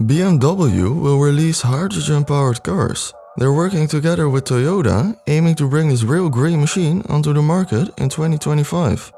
BMW will release hydrogen-powered cars. They're working together with Toyota, aiming to bring this real green machine onto the market in 2025.